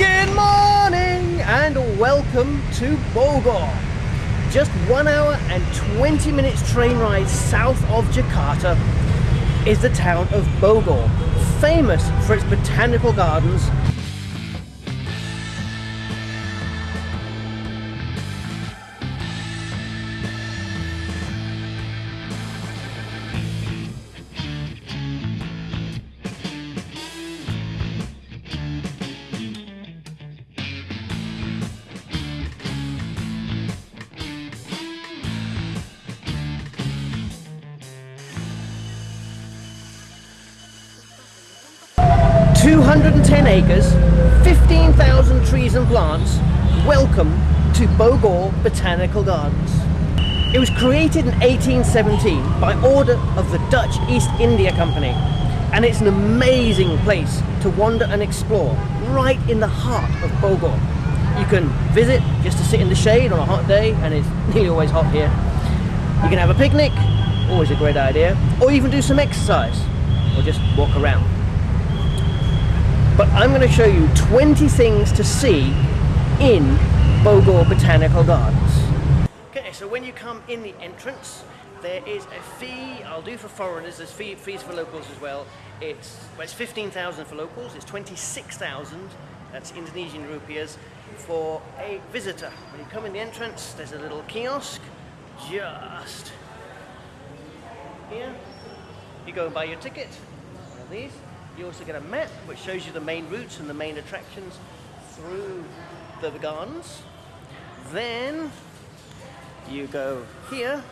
Good morning and welcome to Bogor. Just one hour and 20 minutes train ride south of Jakarta is the town of Bogor, famous for its botanical gardens 210 acres, 15,000 trees and plants. Welcome to Bogor Botanical Gardens. It was created in 1817 by order of the Dutch East India Company and it's an amazing place to wander and explore right in the heart of Bogor. You can visit just to sit in the shade on a hot day and it's nearly always hot here. You can have a picnic, always a great idea, or even do some exercise or just walk around but I'm going to show you 20 things to see in Bogor Botanical Gardens. Okay, so when you come in the entrance, there is a fee, I'll do for foreigners, there's fee, fees for locals as well. It's, well, it's 15,000 for locals, it's 26,000, that's Indonesian rupiahs, for a visitor. When you come in the entrance, there's a little kiosk, just here. You go and buy your ticket, one of these. You also get a map which shows you the main routes and the main attractions through the gardens. Then you go here,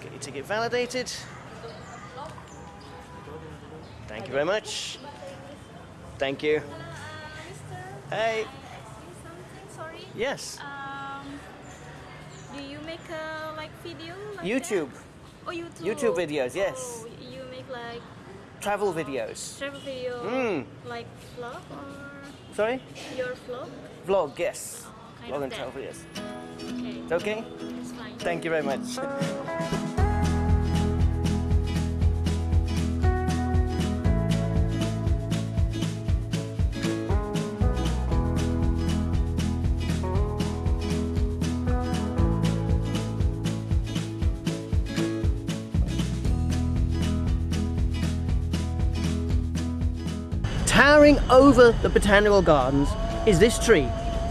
get your ticket validated. Thank you very much. Thank you. Uh, Hey. Sorry. Yes. Um, do you make a like video? Like YouTube. That? Oh, YouTube. YouTube videos, yes. Oh, you make like Travel videos. travel video, Mm. like vlog or Sorry? your vlog? Vlog, yes. Oh, Vlog and that. travel, yes. Okay. It's okay? It's fine. Thank you very much. Towering over the botanical gardens is this tree,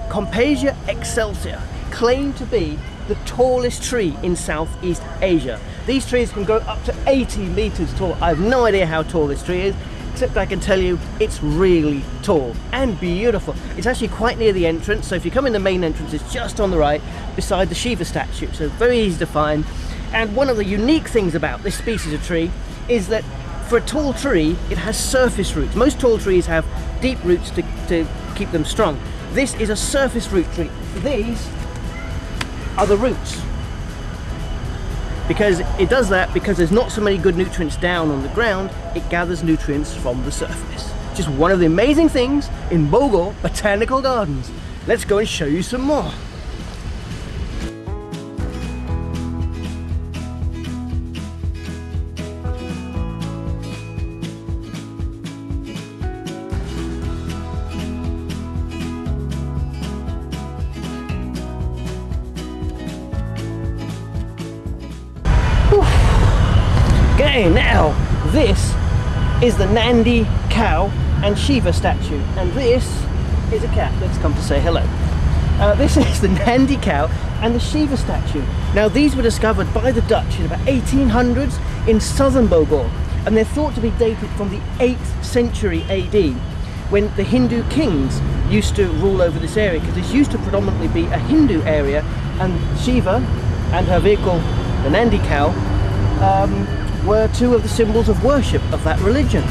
Koompassia excelsior, claimed to be the tallest tree in Southeast Asia. These trees can grow up to 80 meters tall. I have no idea how tall this tree is, except I can tell you it's really tall and beautiful. It's actually quite near the entrance, so if you come in the main entrance, it's just on the right, beside the Shiva statue, so very easy to find. And one of the unique things about this species of tree is that for a tall tree, it has surface roots. Most tall trees have deep roots to, to keep them strong. This is a surface root tree. These are the roots. Because it does that because there's not so many good nutrients down on the ground, it gathers nutrients from the surface. Just one of the amazing things in Bogor Botanical Gardens. Let's go and show you some more. Is the Nandi cow and Shiva statue, and this is a cat that's come to say hello. Uh, this is the Nandi cow and the Shiva statue. Now these were discovered by the Dutch in about 1800s in southern Bogor, and they're thought to be dated from the 8th century AD, when the Hindu kings used to rule over this area, because this used to predominantly be a Hindu area, and Shiva and her vehicle, the Nandi cow, um, were two of the symbols of worship of that religion.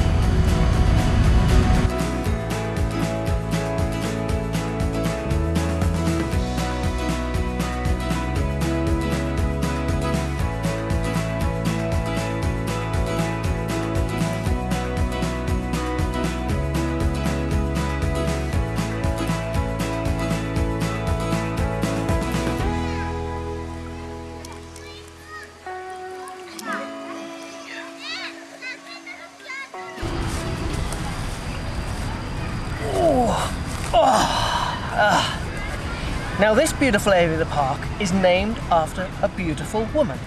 Now this beautiful area of the park is named after a beautiful woman.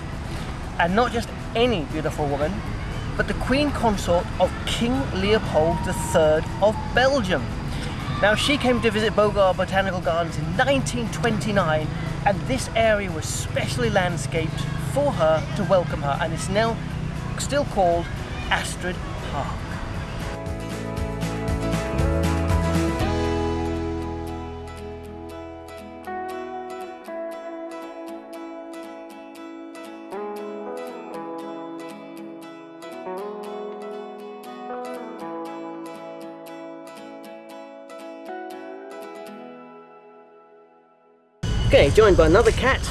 And not just any beautiful woman, but the Queen Consort of King Leopold III of Belgium. Now she came to visit Bogor Botanical Gardens in 1929 and this area was specially landscaped for her to welcome her and it's now still called Astrid Park. Okay, joined by another cat.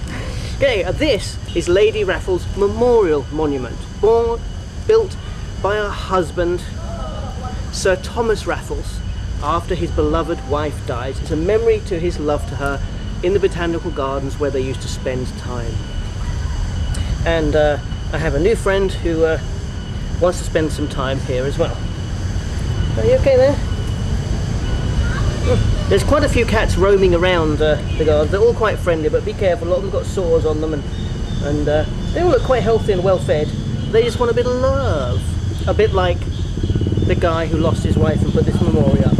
okay, uh, this is Lady Raffles Memorial Monument, born, built by her husband, Sir Thomas Raffles, after his beloved wife died. It's a memory to his love to her in the botanical gardens where they used to spend time. And uh, I have a new friend who uh, wants to spend some time here as well. Are you okay there? There's quite a few cats roaming around uh, the gardens. They're all quite friendly, but be careful. A lot of them got sores on them, and and uh, they all look quite healthy and well fed. They just want a bit of love, a bit like the guy who lost his wife and put this memorial up.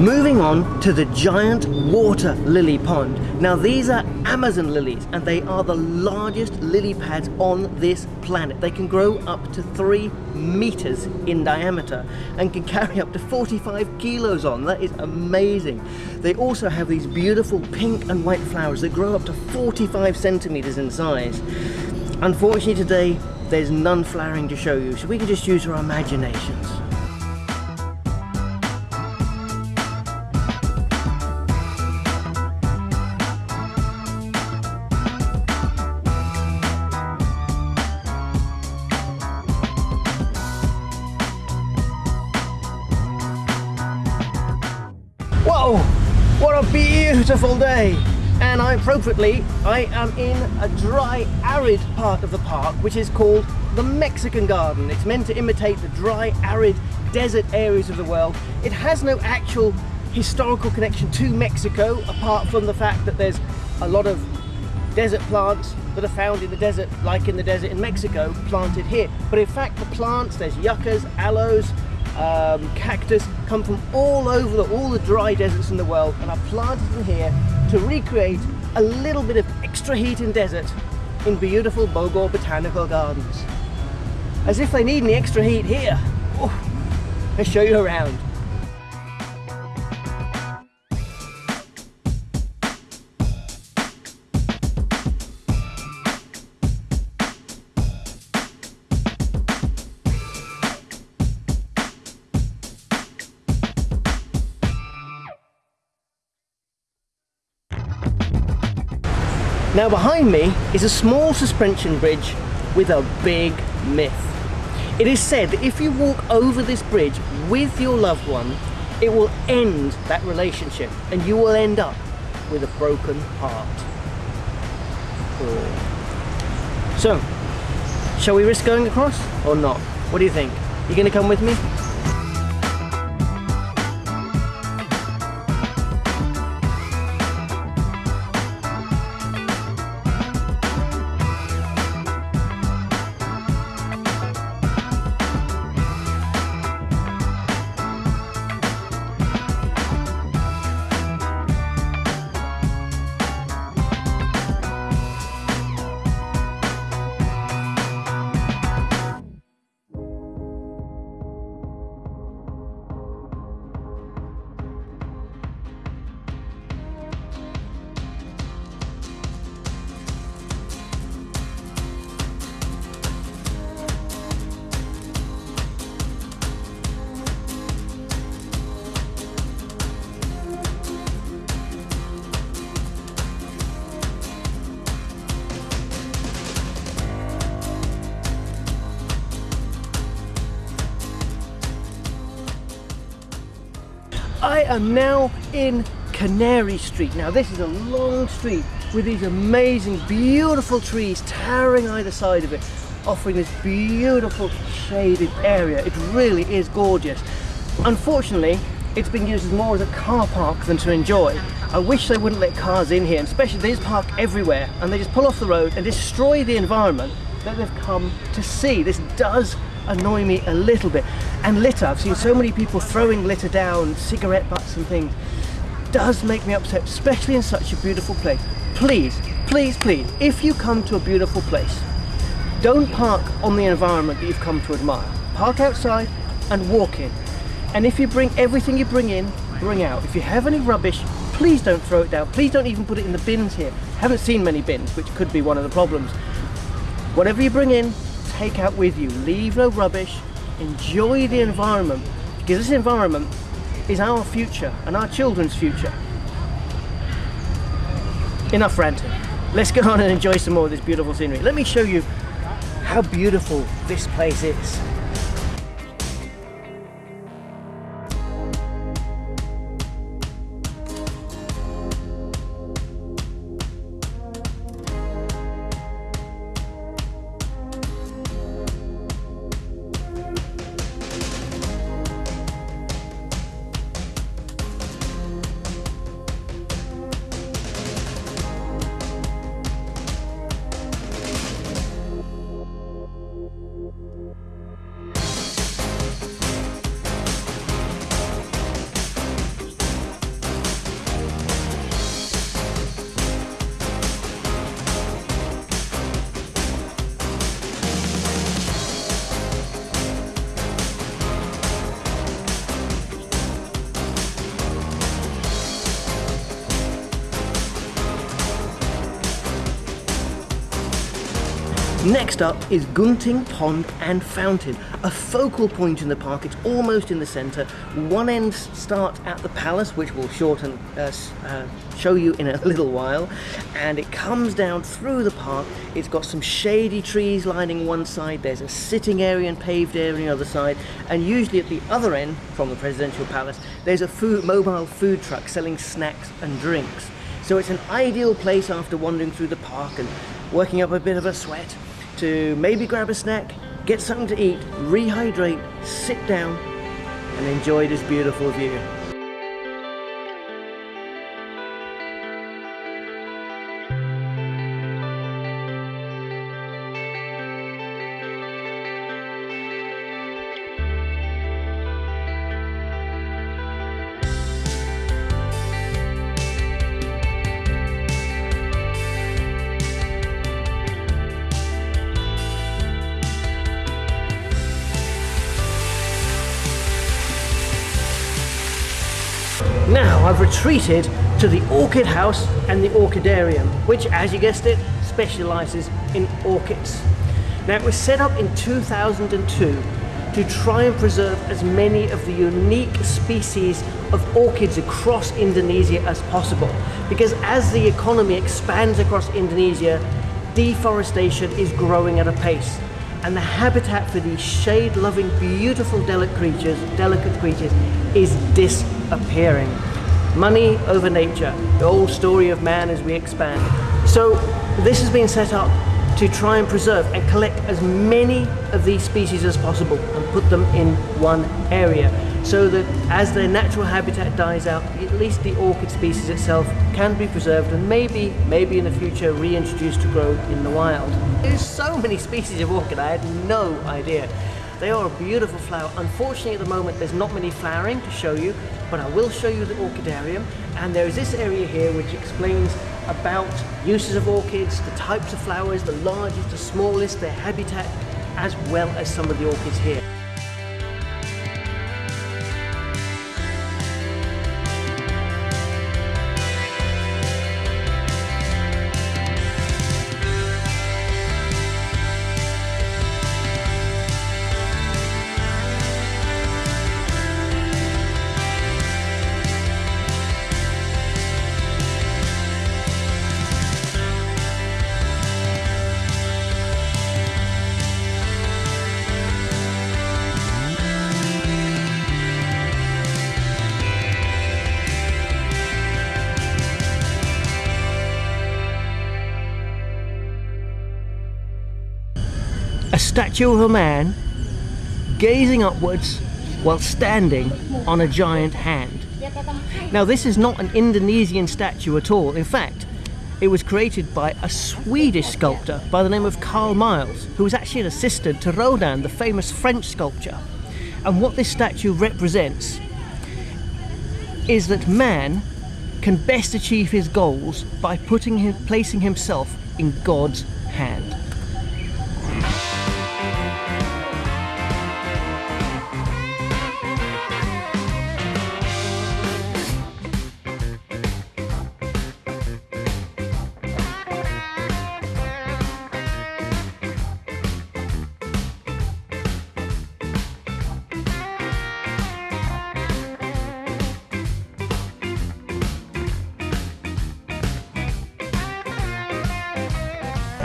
Moving on to the giant water lily pond. Now these are Amazon lilies and they are the largest lily pads on this planet. They can grow up to three meters in diameter and can carry up to 45 kilos on. That is amazing. They also have these beautiful pink and white flowers that grow up to 45 centimeters in size. Unfortunately today, there's none flowering to show you, so we can just use our imaginations. Beautiful day. And I appropriately, I am in a dry, arid part of the park, which is called the Mexican Garden. It's meant to imitate the dry, arid desert areas of the world. It has no actual historical connection to Mexico, apart from the fact that there's a lot of desert plants that are found in the desert, like in the desert in Mexico, planted here. But in fact, the plants, there's yuccas, aloes, um, cactus come from all over the, all the dry deserts in the world and are planted in here to recreate a little bit of extra heat in desert in beautiful Bogor Botanical Gardens. As if they need any extra heat here. Oh, let's show you around. Now behind me is a small suspension bridge with a big myth. It is said that if you walk over this bridge with your loved one, it will end that relationship and you will end up with a broken heart. So, shall we risk going across or not? What do you think? You gonna come with me? I am now in Canary Street. Now this is a long street with these amazing, beautiful trees towering either side of it, offering this beautiful shaded area. It really is gorgeous. Unfortunately, it's been used more as a car park than to enjoy. I wish they wouldn't let cars in here, especially they just park everywhere and they just pull off the road and destroy the environment that they've come to see. This does annoy me a little bit. And litter, I've seen so many people throwing litter down, cigarette butts and things, does make me upset, especially in such a beautiful place. Please, please, please, if you come to a beautiful place, don't park on the environment that you've come to admire. Park outside and walk in. And if you bring everything you bring in, bring out. If you have any rubbish, please don't throw it down. Please don't even put it in the bins here. Haven't seen many bins, which could be one of the problems. Whatever you bring in, take out with you. Leave no rubbish. Enjoy the environment because this environment is our future and our children's future. Enough ranting. Let's go on and enjoy some more of this beautiful scenery. Let me show you how beautiful this place is. Next up is Gunting Pond and Fountain, a focal point in the park. It's almost in the centre. One end starts at the palace, which we'll shorten, uh, uh, show you in a little while, and it comes down through the park. It's got some shady trees lining one side. There's a sitting area and paved area on the other side, and usually at the other end, from the presidential palace, there's a food, mobile food truck selling snacks and drinks. So it's an ideal place after wandering through the park and working up a bit of a sweat to maybe grab a snack, get something to eat, rehydrate, sit down and enjoy this beautiful view. Retreated to the Orchid House and the Orchidarium, which as you guessed it, specialises in orchids. Now it was set up in 2002 to try and preserve as many of the unique species of orchids across Indonesia as possible. Because as the economy expands across Indonesia, deforestation is growing at a pace and the habitat for these shade-loving, beautiful, delicate creatures, delicate creatures is disappearing. Money over nature, the old story of man as we expand. So this has been set up to try and preserve and collect as many of these species as possible and put them in one area so that as their natural habitat dies out, at least the orchid species itself can be preserved and maybe, maybe in the future reintroduced to grow in the wild. There's so many species of orchid, I had no idea. They are a beautiful flower. Unfortunately at the moment there's not many flowering to show you, but I will show you the orchidarium and there is this area here which explains about uses of orchids, the types of flowers, the largest, the smallest, their habitat, as well as some of the orchids here. A statue of a man gazing upwards while standing on a giant hand. Now, this is not an Indonesian statue at all. In fact, it was created by a Swedish sculptor by the name of Carl Milles, who was actually an assistant to Rodin, the famous French sculptor. And what this statue represents is that man can best achieve his goals by putting him, placing himself in God's hand.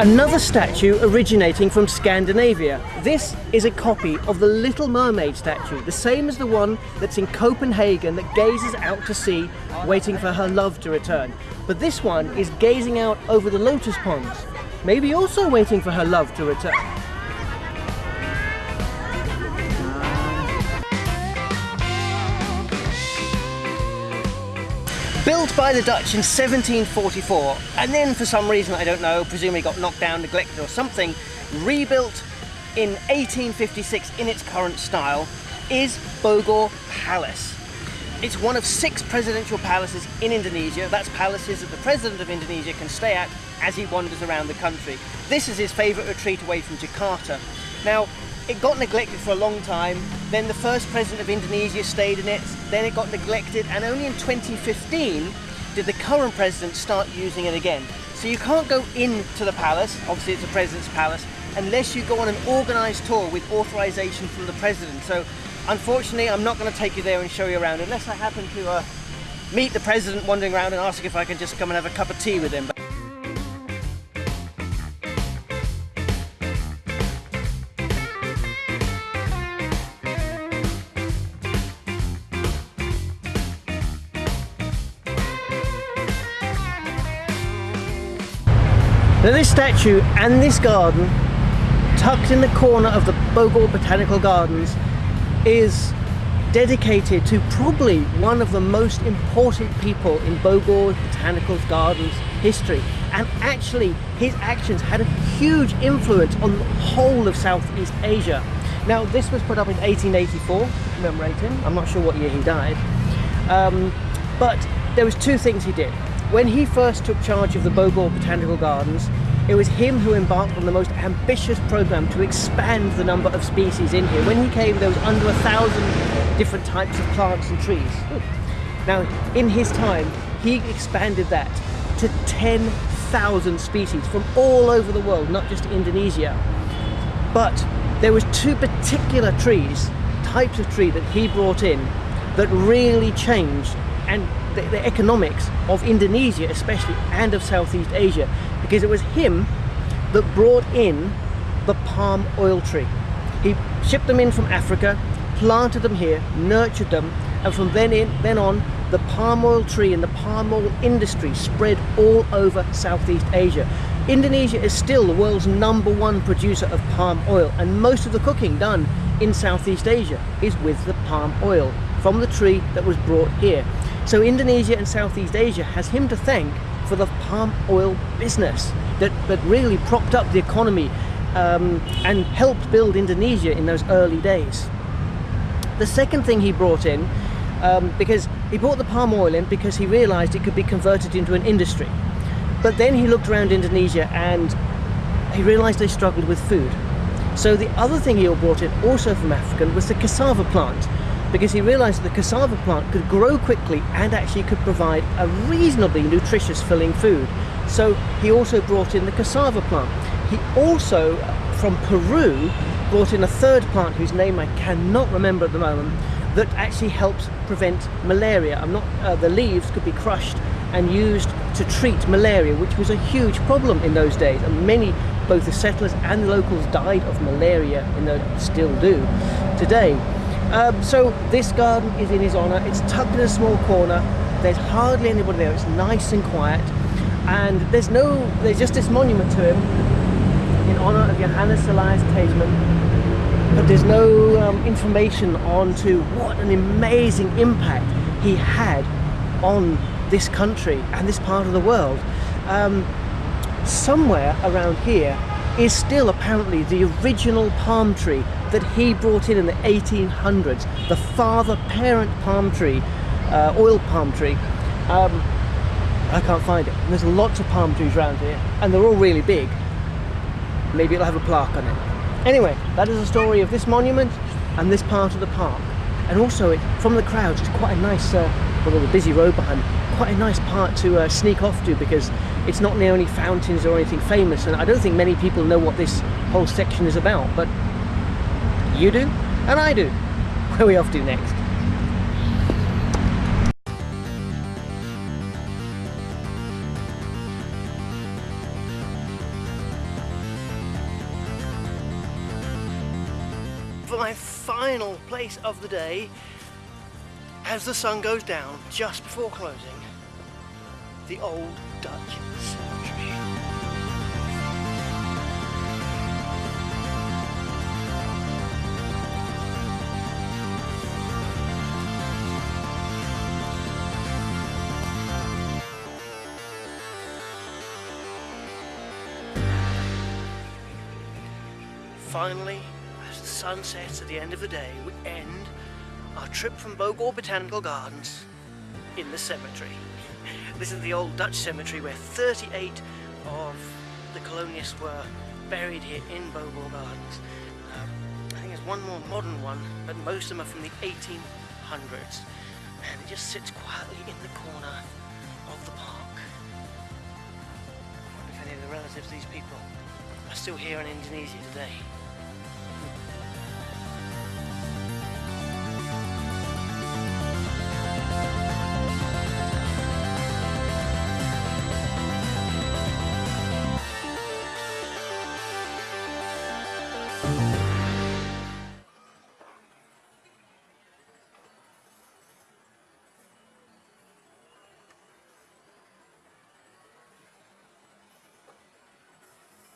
Another statue originating from Scandinavia. This is a copy of the Little Mermaid statue, the same as the one that's in Copenhagen that gazes out to sea, waiting for her love to return. But this one is gazing out over the lotus ponds, maybe also waiting for her love to return. Built by the Dutch in 1744, and then for some reason, I don't know, presumably got knocked down, neglected or something, rebuilt in 1856 in its current style, is Bogor Palace. It's one of six presidential palaces in Indonesia. That's palaces that the president of Indonesia can stay at as he wanders around the country. This is his favourite retreat away from Jakarta. Now, it got neglected for a long time, then the first president of Indonesia stayed in it, then it got neglected, and only in 2015 did the current president start using it again. So you can't go into the palace, obviously it's a president's palace, unless you go on an organised tour with authorization from the president. So unfortunately, I'm not going to take you there and show you around unless I happen to uh, meet the president wandering around and ask if I can just come and have a cup of tea with him. Now this statue and this garden, tucked in the corner of the Bogor Botanical Gardens, is dedicated to probably one of the most important people in Bogor Botanical Gardens history. And actually, his actions had a huge influence on the whole of Southeast Asia. Now, this was put up in 1884, commemorate him. I'm not sure what year he died. Um, but there was two things he did. When he first took charge of the Bogor Botanical Gardens, it was him who embarked on the most ambitious program to expand the number of species in here. When he came, there was under a thousand different types of plants and trees. Now, in his time, he expanded that to 10,000 species from all over the world, not just Indonesia. But there was two particular trees, types of tree that he brought in that really changed and the, the, economics of Indonesia especially and of Southeast Asia because it was him that brought in the palm oil tree. He shipped them in from Africa, planted them here, nurtured them and from then in then on the palm oil tree and the palm oil industry spread all over Southeast Asia. Indonesia is still the world's number one producer of palm oil and most of the cooking done in Southeast Asia is with the palm oil from the tree that was brought here. So Indonesia and Southeast Asia has him to thank for the palm oil business that, that really propped up the economy um, and helped build Indonesia in those early days. The second thing he brought in, um, because he brought the palm oil in because he realized it could be converted into an industry. But then he looked around Indonesia and he realized they struggled with food. So the other thing he brought in, also from Africa, was the cassava plant because he realized the cassava plant could grow quickly and actually could provide a reasonably nutritious filling food. So he also brought in the cassava plant. He also, from Peru, brought in a third plant whose name I cannot remember at the moment that actually helps prevent malaria. I'm not, uh, the leaves could be crushed and used to treat malaria, which was a huge problem in those days. And many, both the settlers and the locals died of malaria, and they still do today. Um, so this garden is in his honour. It's tucked in a small corner. There's hardly anybody there. It's nice and quiet. And there's no, there's just this monument to him in honor of Johannes Elias Teijsmann, but there's no um, information on to what an amazing impact he had on this country and this part of the world. Um, somewhere around here is still apparently the original palm tree that he brought in in the 1800s, the father parent palm tree, uh, oil palm tree. Um, I can't find it. There's lots of palm trees around here and they're all really big. Maybe it'll have a plaque on it. Anyway, that is the story of this monument and this part of the park. And also, it, from the crowds, it's quite a nice, uh, well, the busy road behind, quite a nice part to uh, sneak off to because it's not near any fountains or anything famous. And I don't think many people know what this whole section is about, but you do, and I do. Where we off to next? For my final place of the day, as the sun goes down just before closing, the old Dutch cemetery. Finally, as the sun sets at the end of the day, we end our trip from Bogor Botanical Gardens in the cemetery. This is the old Dutch cemetery where 38 of the colonists were buried here in Bogor Gardens. Um, I think there's one more modern one, but most of them are from the 1800s. And it just sits quietly in the corner of the park. I wonder if any of the relatives of these people are still here in Indonesia today.